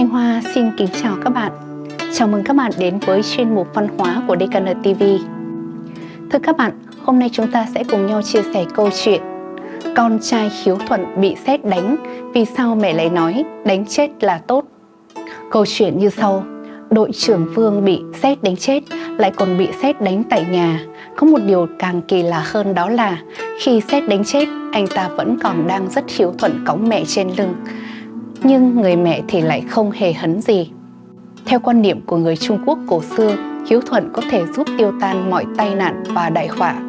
Thanh Hoa xin kính chào các bạn. Chào mừng các bạn đến với chuyên mục văn hóa của DKN TV. Thưa các bạn, hôm nay chúng ta sẽ cùng nhau chia sẻ câu chuyện Con trai hiếu thuận bị xét đánh, vì sao mẹ lại nói đánh chết là tốt? Câu chuyện như sau, đội trưởng Vương bị xét đánh chết, lại còn bị xét đánh tại nhà. Có một điều càng kỳ lạ hơn đó là khi xét đánh chết, anh ta vẫn còn đang rất hiếu thuận cõng mẹ trên lưng nhưng người mẹ thì lại không hề hấn gì. Theo quan niệm của người Trung Quốc cổ xưa, hiếu thuận có thể giúp tiêu tan mọi tai nạn và đại họa.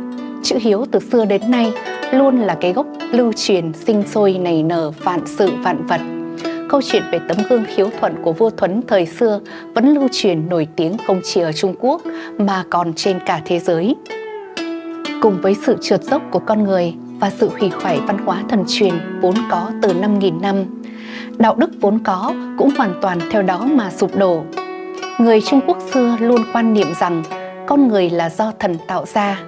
Chữ hiếu từ xưa đến nay luôn là cái gốc lưu truyền sinh sôi nảy nở vạn sự vạn vật. Câu chuyện về tấm gương hiếu thuận của vua Thuấn thời xưa vẫn lưu truyền nổi tiếng không chỉ ở Trung Quốc mà còn trên cả thế giới. Cùng với sự trượt dốc của con người và sự hủy hoại văn hóa thần truyền vốn có từ 5.000 năm, đạo đức vốn có cũng hoàn toàn theo đó mà sụp đổ. Người Trung Quốc xưa luôn quan niệm rằng con người là do thần tạo ra.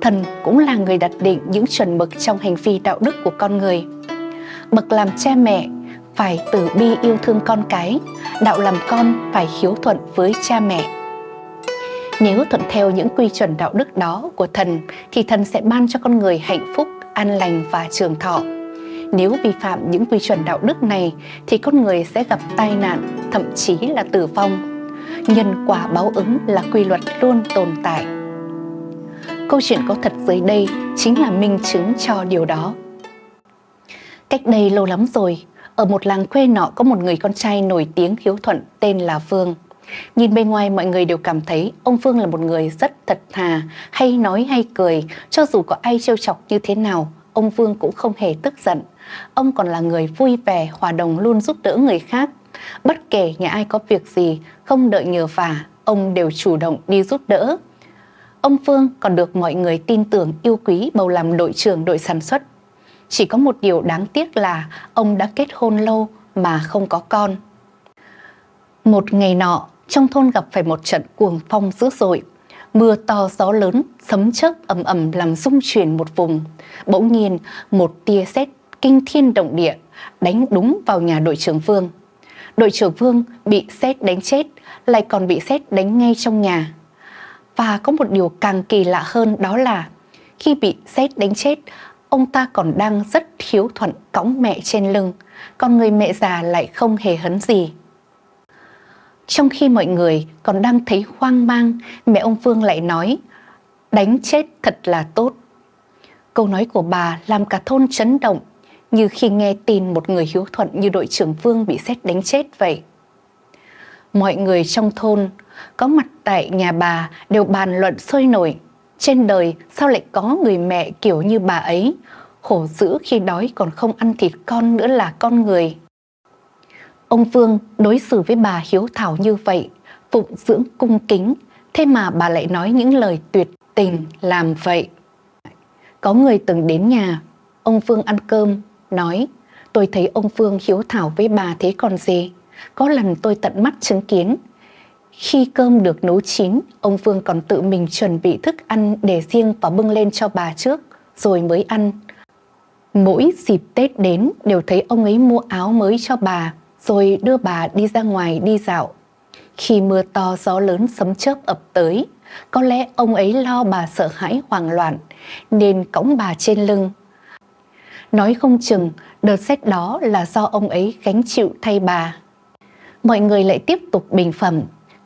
Thần cũng là người đặt định những chuẩn mực trong hành vi đạo đức của con người. Bậc làm cha mẹ phải tử bi yêu thương con cái, đạo làm con phải hiếu thuận với cha mẹ. Nếu thuận theo những quy chuẩn đạo đức đó của thần thì thần sẽ ban cho con người hạnh phúc, an lành và trường thọ. Nếu vi phạm những quy chuẩn đạo đức này thì con người sẽ gặp tai nạn, thậm chí là tử vong. Nhân quả báo ứng là quy luật luôn tồn tại. Câu chuyện có thật dưới đây chính là minh chứng cho điều đó. Cách đây lâu lắm rồi, ở một làng quê nọ có một người con trai nổi tiếng hiếu thuận tên là Phương. Nhìn bên ngoài mọi người đều cảm thấy ông Phương là một người rất thật thà, hay nói hay cười, cho dù có ai trêu chọc như thế nào, ông Vương cũng không hề tức giận. Ông còn là người vui vẻ, hòa đồng luôn giúp đỡ người khác. Bất kể nhà ai có việc gì, không đợi nhờ vả, ông đều chủ động đi giúp đỡ. Ông Phương còn được mọi người tin tưởng yêu quý bầu làm đội trưởng đội sản xuất. Chỉ có một điều đáng tiếc là ông đã kết hôn lâu mà không có con. Một ngày nọ, trong thôn gặp phải một trận cuồng phong dữ dội. Mưa to gió lớn, sấm chớp ầm ầm làm rung chuyển một vùng. Bỗng nhiên, một tia sét kinh thiên động địa đánh đúng vào nhà đội trưởng Vương. Đội trưởng Vương bị sét đánh chết, lại còn bị sét đánh ngay trong nhà. Và có một điều càng kỳ lạ hơn đó là khi bị sét đánh chết, ông ta còn đang rất hiếu thuận cõng mẹ trên lưng, còn người mẹ già lại không hề hấn gì. Trong khi mọi người còn đang thấy hoang mang, mẹ ông Phương lại nói, đánh chết thật là tốt. Câu nói của bà làm cả thôn chấn động, như khi nghe tin một người hiếu thuận như đội trưởng Vương bị xét đánh chết vậy. Mọi người trong thôn có mặt tại nhà bà đều bàn luận sôi nổi. Trên đời sao lại có người mẹ kiểu như bà ấy, khổ dữ khi đói còn không ăn thịt con nữa là con người. Ông Vương đối xử với bà hiếu thảo như vậy, phụng dưỡng cung kính, thế mà bà lại nói những lời tuyệt tình làm vậy. Có người từng đến nhà, ông Vương ăn cơm, nói tôi thấy ông Vương hiếu thảo với bà thế còn gì. Có lần tôi tận mắt chứng kiến. Khi cơm được nấu chín, ông Vương còn tự mình chuẩn bị thức ăn để riêng và bưng lên cho bà trước, rồi mới ăn. Mỗi dịp Tết đến đều thấy ông ấy mua áo mới cho bà, rồi đưa bà đi ra ngoài đi dạo. Khi mưa to gió lớn sấm chớp ập tới, có lẽ ông ấy lo bà sợ hãi hoảng loạn, nên cõng bà trên lưng Nói không chừng đợt xét đó là do ông ấy gánh chịu thay bà. Mọi người lại tiếp tục bình phẩm.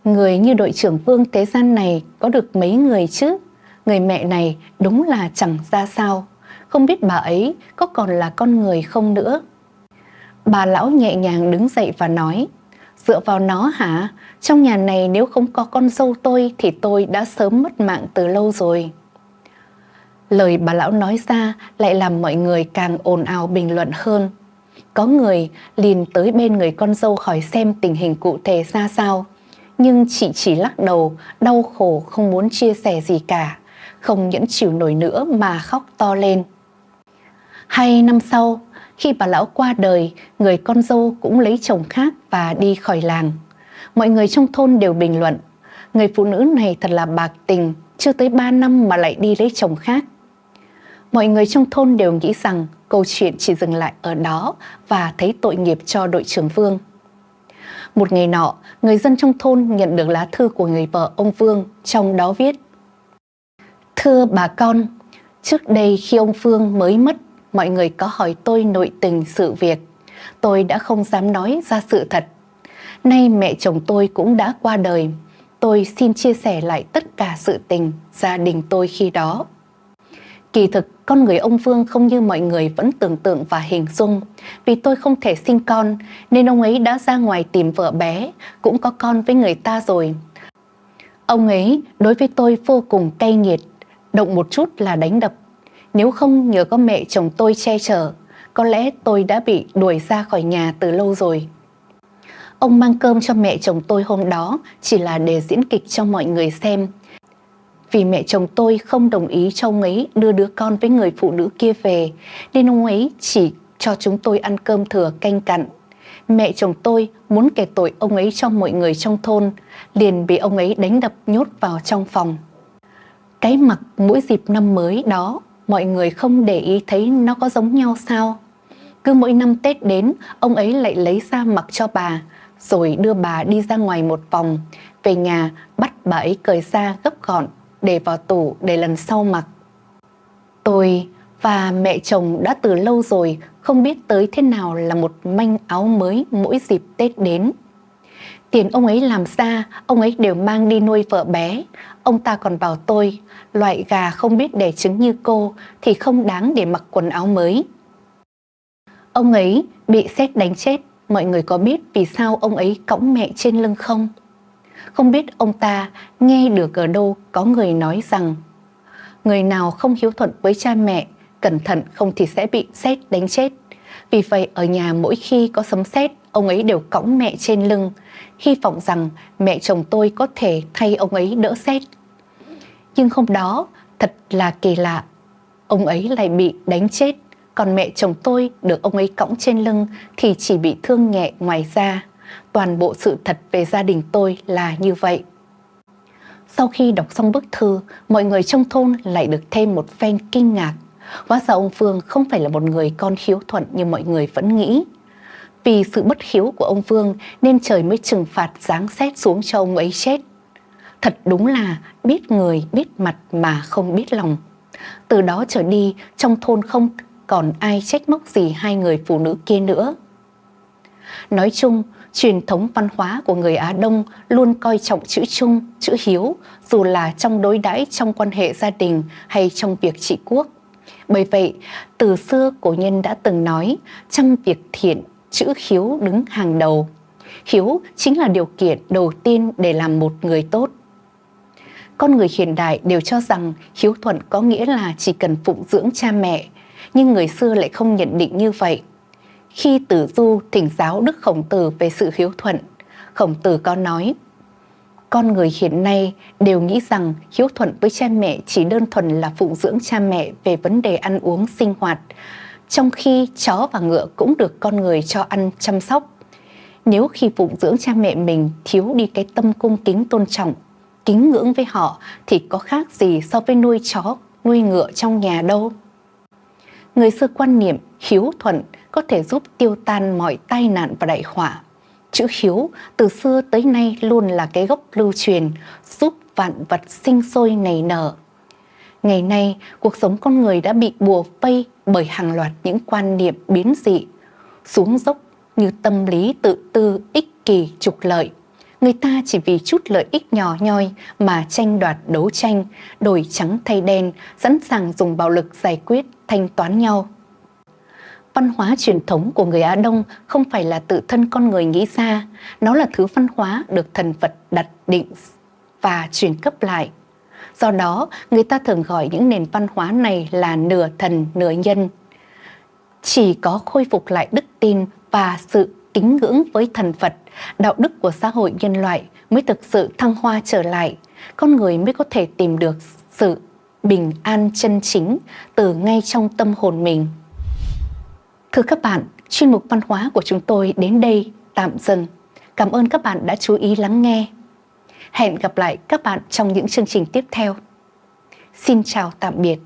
Người như đội trưởng Vương Thế Gian này có được mấy người chứ? Người mẹ này đúng là chẳng ra sao. Không biết bà ấy có còn là con người không nữa. Bà lão nhẹ nhàng đứng dậy và nói Dựa vào nó hả? Trong nhà này nếu không có con dâu tôi thì tôi đã sớm mất mạng từ lâu rồi. Lời bà lão nói ra lại làm mọi người càng ồn ào bình luận hơn. Có người liền tới bên người con dâu hỏi xem tình hình cụ thể ra sao. Nhưng chị chỉ lắc đầu, đau khổ không muốn chia sẻ gì cả, không nhẫn chịu nổi nữa mà khóc to lên. Hai năm sau, khi bà lão qua đời, người con dâu cũng lấy chồng khác và đi khỏi làng. Mọi người trong thôn đều bình luận, người phụ nữ này thật là bạc tình, chưa tới 3 năm mà lại đi lấy chồng khác. Mọi người trong thôn đều nghĩ rằng câu chuyện chỉ dừng lại ở đó và thấy tội nghiệp cho đội trưởng Vương. Một ngày nọ, người dân trong thôn nhận được lá thư của người vợ ông Vương, trong đó viết Thưa bà con, trước đây khi ông Phương mới mất, mọi người có hỏi tôi nội tình sự việc. Tôi đã không dám nói ra sự thật. Nay mẹ chồng tôi cũng đã qua đời. Tôi xin chia sẻ lại tất cả sự tình gia đình tôi khi đó. Kỳ thực, con người ông Vương không như mọi người vẫn tưởng tượng và hình dung. Vì tôi không thể sinh con, nên ông ấy đã ra ngoài tìm vợ bé, cũng có con với người ta rồi. Ông ấy đối với tôi vô cùng cay nghiệt, động một chút là đánh đập. Nếu không nhờ có mẹ chồng tôi che chở, có lẽ tôi đã bị đuổi ra khỏi nhà từ lâu rồi. Ông mang cơm cho mẹ chồng tôi hôm đó chỉ là để diễn kịch cho mọi người xem. Vì mẹ chồng tôi không đồng ý cho ông ấy đưa đứa con với người phụ nữ kia về, nên ông ấy chỉ cho chúng tôi ăn cơm thừa canh cặn. Mẹ chồng tôi muốn kể tội ông ấy cho mọi người trong thôn, liền bị ông ấy đánh đập nhốt vào trong phòng. Cái mặc mỗi dịp năm mới đó, mọi người không để ý thấy nó có giống nhau sao? Cứ mỗi năm Tết đến, ông ấy lại lấy ra mặc cho bà, rồi đưa bà đi ra ngoài một vòng, về nhà bắt bà ấy cởi ra gấp gọn để vào tủ để lần sau mặc. Tôi và mẹ chồng đã từ lâu rồi không biết tới thế nào là một manh áo mới mỗi dịp Tết đến. Tiền ông ấy làm ra, ông ấy đều mang đi nuôi vợ bé. Ông ta còn bảo tôi, loại gà không biết đẻ trứng như cô thì không đáng để mặc quần áo mới. Ông ấy bị xét đánh chết, mọi người có biết vì sao ông ấy cõng mẹ trên lưng không? Không biết ông ta nghe được ở đâu có người nói rằng người nào không hiếu thuận với cha mẹ, cẩn thận không thì sẽ bị xét đánh chết. Vì vậy ở nhà mỗi khi có sấm sét, ông ấy đều cõng mẹ trên lưng, hy vọng rằng mẹ chồng tôi có thể thay ông ấy đỡ sét Nhưng hôm đó, thật là kỳ lạ, ông ấy lại bị đánh chết, còn mẹ chồng tôi được ông ấy cõng trên lưng thì chỉ bị thương nhẹ ngoài da. Toàn bộ sự thật về gia đình tôi là như vậy. Sau khi đọc xong bức thư, mọi người trong thôn lại được thêm một phen kinh ngạc. Hóa ra ông Phương không phải là một người con hiếu thuận như mọi người vẫn nghĩ. Vì sự bất hiếu của ông Phương nên trời mới trừng phạt giáng xét xuống cho ông ấy chết. Thật đúng là biết người biết mặt mà không biết lòng. Từ đó trở đi trong thôn không còn ai trách móc gì hai người phụ nữ kia nữa. Nói chung, truyền thống văn hóa của người Á Đông luôn coi trọng chữ chung, chữ hiếu, dù là trong đối đãi trong quan hệ gia đình hay trong việc trị quốc. Bởi vậy, từ xưa cổ nhân đã từng nói, trong việc thiện, chữ hiếu đứng hàng đầu. Hiếu chính là điều kiện đầu tiên để làm một người tốt. Con người hiện đại đều cho rằng hiếu thuận có nghĩa là chỉ cần phụng dưỡng cha mẹ, nhưng người xưa lại không nhận định như vậy. Khi Tử Du thỉnh giáo Đức Khổng Tử về sự hiếu thuận, Khổng Tử có nói, con người hiện nay đều nghĩ rằng hiếu thuận với cha mẹ chỉ đơn thuần là phụng dưỡng cha mẹ về vấn đề ăn uống sinh hoạt, trong khi chó và ngựa cũng được con người cho ăn chăm sóc. Nếu khi phụng dưỡng cha mẹ mình thiếu đi cái tâm cung kính tôn trọng, kính ngưỡng với họ thì có khác gì so với nuôi chó, nuôi ngựa trong nhà đâu. Người xưa quan niệm hiếu thuận có thể giúp tiêu tan mọi tai nạn và đại họa. Chữ hiếu từ xưa tới nay luôn là cái gốc lưu truyền, giúp vạn vật sinh sôi nảy nở. Ngày nay, cuộc sống con người đã bị bùa vây bởi hàng loạt những quan niệm biến dị, xuống dốc như tâm lý tự tư, ích kỳ, trục lợi. Người ta chỉ vì chút lợi ích nhỏ nhoi mà tranh đoạt đấu tranh, đổi trắng thay đen, sẵn sàng dùng bạo lực giải quyết, thanh toán nhau văn hóa truyền thống của người Á Đông không phải là tự thân con người nghĩ ra, nó là thứ văn hóa được thần Phật đặt định và truyền cấp lại. Do đó, người ta thường gọi những nền văn hóa này là nửa thần, nửa nhân. Chỉ có khôi phục lại đức tin và sự kính ngưỡng với thần Phật, đạo đức của xã hội nhân loại mới thực sự thăng hoa trở lại, con người mới có thể tìm được sự bình an chân chính từ ngay trong tâm hồn mình. Thưa các bạn, chuyên mục văn hóa của chúng tôi đến đây tạm dừng. Cảm ơn các bạn đã chú ý lắng nghe. Hẹn gặp lại các bạn trong những chương trình tiếp theo. Xin chào tạm biệt.